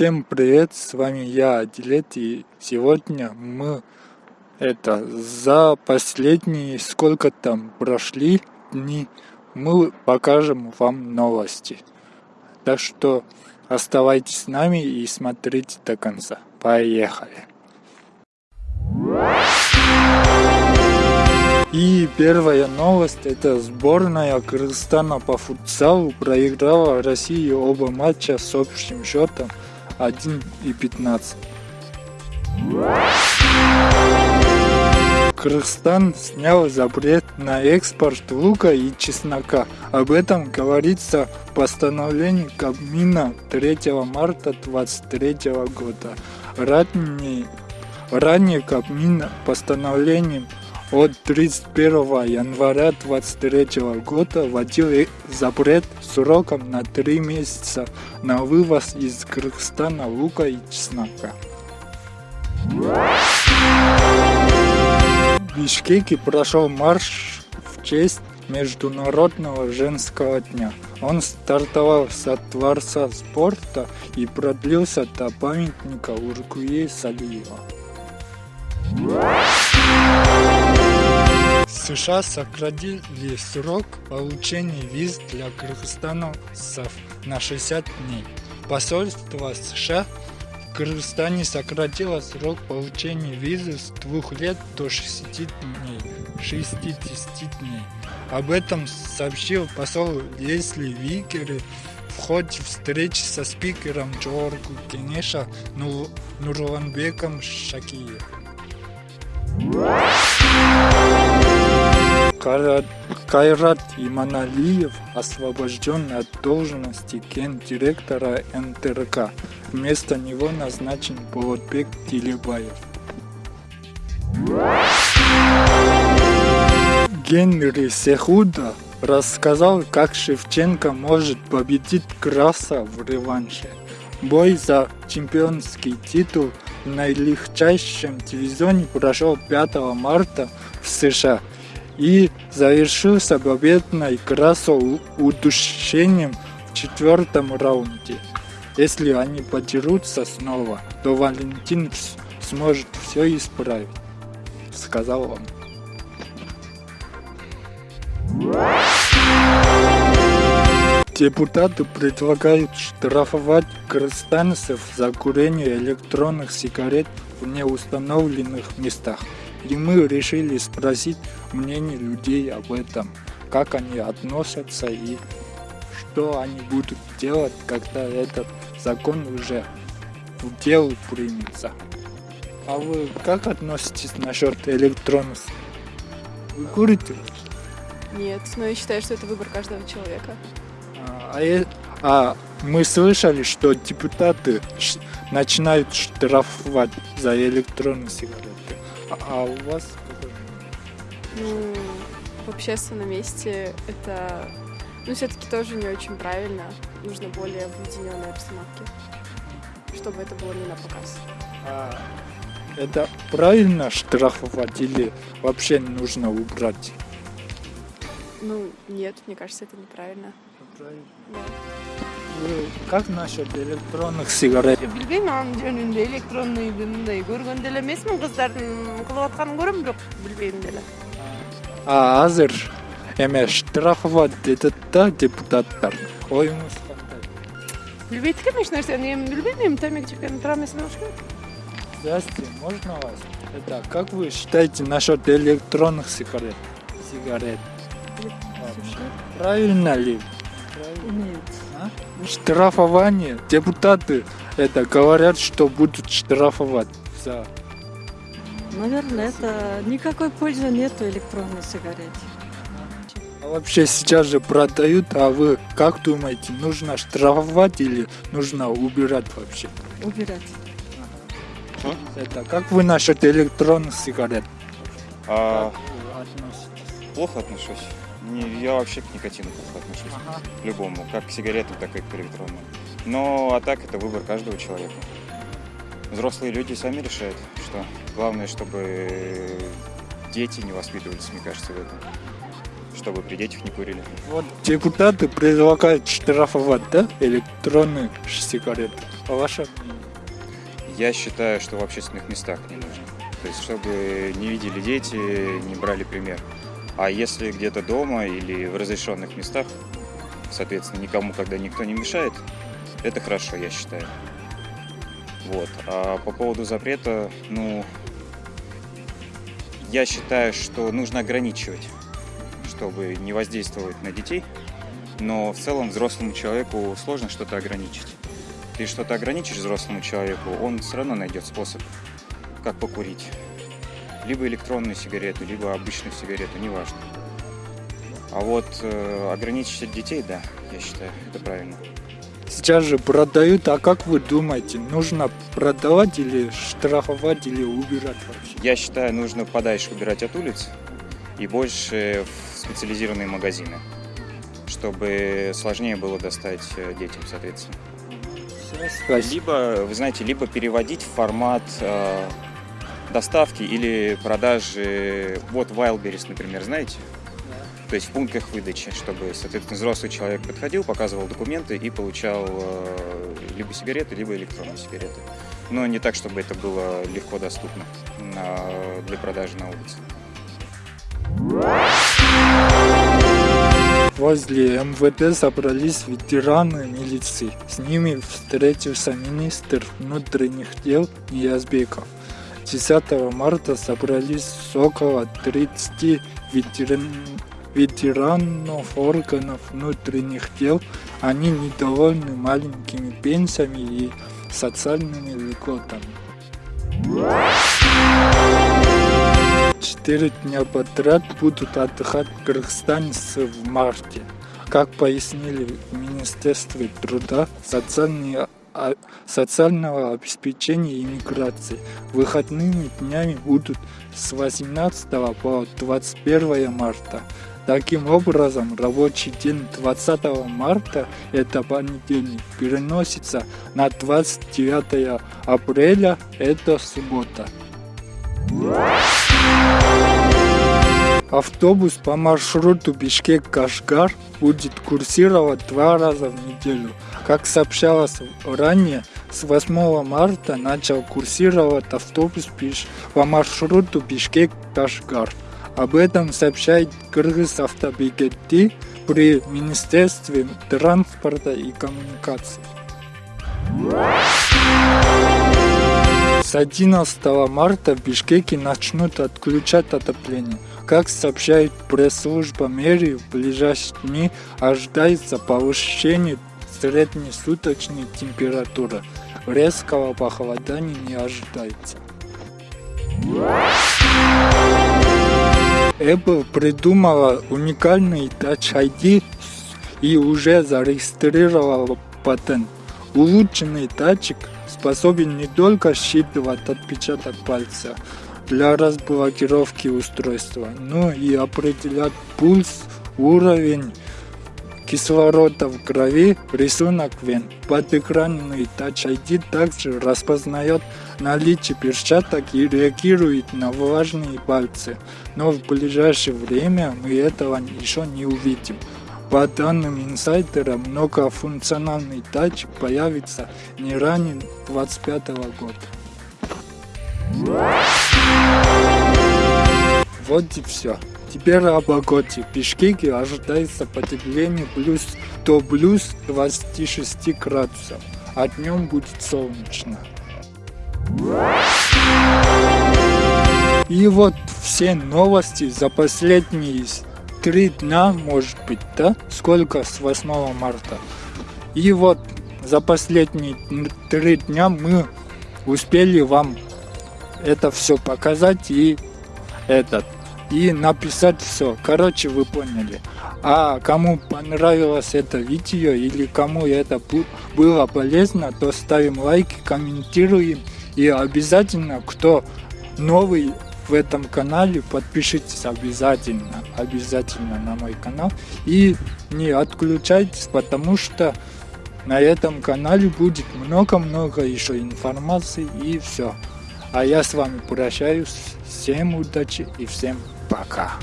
Всем привет, с вами я, Адилет, и сегодня мы это за последние сколько там прошли дни мы покажем вам новости. Так что оставайтесь с нами и смотрите до конца. Поехали! И первая новость, это сборная Кыргызстана по футзалу проиграла России оба матча с общим счетом 1 и 15. Кыргызстан снял запрет на экспорт лука и чеснока. Об этом говорится в постановлении Кабмина 3 марта 2023 года. Ранее, ранее Кабмин постановлением от 31 января 2023 года вводил запрет сроком на 3 месяца на вывоз из Кыргызстана лука и чеснока. В Бишкеке прошел марш в честь Международного женского дня. Он стартовал со Дворца спорта и продлился до памятника Уркуе Салиева. США сократили срок получения виз для кыргызстанцев на 60 дней. Посольство США в Кыргызстане сократило срок получения визы с двух лет до 60 дней. 60 дней. Об этом сообщил посол Лесли Викери в ходе встречи со спикером Джоргу Кенеша Нурланбеком Шакиевым. Кайрат Иманалиев освобожден от должности гендиректора НТРК. Вместо него назначен Болотбек Тилебаев. Генри Сехуда рассказал, как Шевченко может победить Краса в реванше. Бой за чемпионский титул в наилегчайшем дивизионе прошел 5 марта в США и завершился победной Красо удушением в четвертом раунде. Если они подерутся снова, то Валентин сможет все исправить, сказал он. Депутаты предлагают штрафовать кыргызстанцев за курение электронных сигарет в неустановленных местах. И мы решили спросить мнение людей об этом, как они относятся и что они будут делать, когда этот закон уже в дело примется. А вы как относитесь насчет электронных? Вы курите? Нет, но я считаю, что это выбор каждого человека. А, а, а мы слышали, что депутаты начинают штрафовать за электронные сигареты. А, а у вас? Ну, в общественном месте это, ну, все-таки тоже не очень правильно. Нужно более в уединенной обстановке, чтобы это было не на показ. А это правильно штрафовать или вообще нужно убрать? Ну, нет, мне кажется, это неправильно. Правильно. Да. Как насчет электронных сигарет? Билбейм анын жөнүндө электронный мындай көргөн деле эмесмин кыздардын кылып атканын көрөм бирок билбейм деле а азыр эме штрафовать этет да депутаттар оюңуз кандай билбейт экенмин эч нерсени эми билбейм эми темеки чеккен тура эмес болуш керек здравствуйте можно вас? Это как вы считаете насчет электронных сигарет? Сигарет. Правильно ли нет штрафование. Депутаты это говорят, что будут штрафовать за... Наверное, это никакой пользы нету электронной сигареты. А вообще сейчас же продают, а вы как думаете, нужно штрафовать или нужно убирать вообще? Убирать. Ага. Это как вы насчет электронных сигарет? А... Плохо отношусь. Не, я вообще к никотину плохо отношусь. Ага. К любому. Как к сигаретам, так и к электронным. Но а так это выбор каждого человека. Взрослые люди сами решают, что главное, чтобы дети не воспитывались, мне кажется, в этом. чтобы при детях не курили. Вот депутаты предлагают штрафовать, да, электронные сигареты. А ваше? Я считаю, что в общественных местах не нужно. То есть, чтобы не видели дети, не брали пример. А если где-то дома или в разрешенных местах, соответственно, никому, когда никто не мешает, это хорошо, я считаю. Вот. А по поводу запрета, ну, я считаю, что нужно ограничивать, чтобы не воздействовать на детей. Но в целом взрослому человеку сложно что-то ограничить. Ты что-то ограничишь взрослому человеку, он все равно найдет способ, как покурить. Либо электронную сигарету, либо обычную сигарету, неважно. А вот э, ограничить детей, да, я считаю, это правильно. Сейчас же продают, а как вы думаете, нужно продавать или штрафовать, или убирать вообще? Я считаю, нужно подальше убирать от улиц и больше в специализированные магазины, чтобы сложнее было достать э, детям, соответственно. Спасибо. Либо, вы знаете, либо переводить в формат э, доставки или продажи, вот Wildberries, например, знаете? То есть в пунктах выдачи, чтобы, соответственно, взрослый человек подходил, показывал документы и получал э, либо сигареты, либо электронные сигареты. Но не так, чтобы это было легко доступно для продажи на улице. Возле МВД собрались ветераны милиции. С ними встретился министр внутренних дел Ниязбеков. 10 марта собрались около 30 ветеран- ветеранов органов внутренних дел. Они недовольны маленькими пенсиями и социальными льготами. Четыре дня подряд будут отдыхать кыргызстанцы в марте. Как пояснили в Министерстве труда, социальные социального обеспечения и миграции. Выходными днями будут с 18 по 21 марта. Таким образом, рабочий день 20 марта, это понедельник, переносится на 29 апреля, это суббота. Автобус по маршруту Бишкек-Кашгар будет курсировать два раза в неделю. Как сообщалось ранее, с 8 марта начал курсировать автобус по маршруту Бишкек-Кашгар. Об этом сообщает Кыргыз автобегети при Министерстве транспорта и коммуникаций. С 11 марта в Бишкеке начнут отключать отопление. Как сообщает пресс-служба мэрии, в ближайшие дни ожидается повышение средней суточной температуры. Резкого похолодания не ожидается. Apple придумала уникальный Touch ID и уже зарегистрировала патент. Улучшенный датчик способен не только считывать отпечаток пальца для разблокировки устройства, но и определять пульс, уровень кислорода в крови, рисунок вен. Подэкранный Touch ID также распознает наличие перчаток и реагирует на влажные пальцы. Но в ближайшее время мы этого еще не увидим. По данным инсайдера, многофункциональный датчик появится не ранее 2025 года. Вот и все. Теперь о погоде. В Бишкеке ожидается потепление плюс до плюс 26 градусов, а днем будет солнечно. И вот все новости за последние три дня, может быть, да? Сколько с 8 марта? И вот за последние три дня мы успели вам это все показать и этот и написать все. Короче, вы поняли. А кому понравилось это видео или кому это было полезно, то ставим лайки, комментируем и обязательно, кто новый в этом канале, подпишитесь обязательно, обязательно на мой канал и не отключайтесь, потому что на этом канале будет много-много еще информации и все. А я с вами прощаюсь. Всем удачи и всем пока.